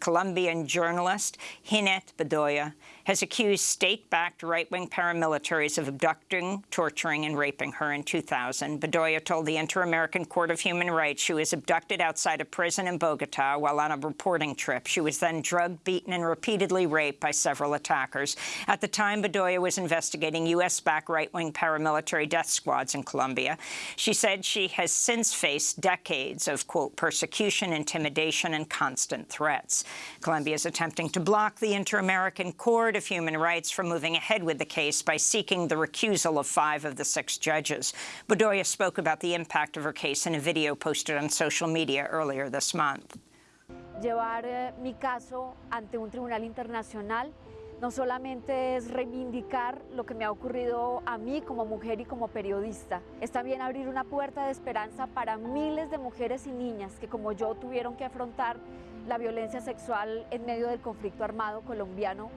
Colombian journalist Jineth Bedoya has accused state-backed right-wing paramilitaries of abducting, torturing, and raping her in 2000. Bedoya told the Inter-American Court of Human Rights she was abducted outside a prison in Bogota while on a reporting trip. She was then drugged, beaten, and repeatedly raped by several attackers. At the time, Bedoya was investigating U.S.-backed right-wing paramilitary death squads in Colombia. She said she has since faced decades of, quote, persecution, intimidation, and constant threats. Colombia is attempting to block the Inter-American Court of Human Rights from moving ahead with the case by seeking the recusal of five of the six judges. Bedoya spoke about the impact of her case in a video posted on social media earlier this month. Llevar eh, mi caso ante un tribunal internacional no solamente es reivindicar lo que me ha ocurrido a mí como mujer y como periodista, es también abrir una puerta de esperanza para miles de mujeres y niñas que como yo tuvieron que afrontar la violencia sexual en medio del conflicto armado colombiano